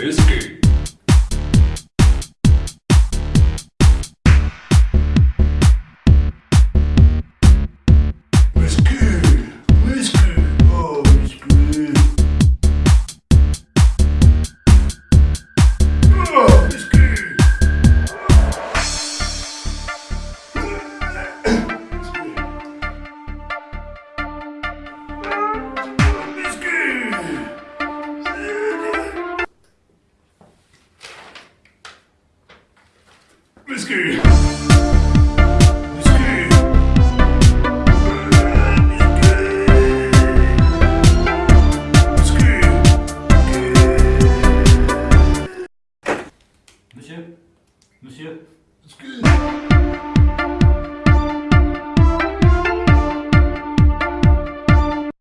Whiskey. Whisky. Monsieur Monsieur Whisky.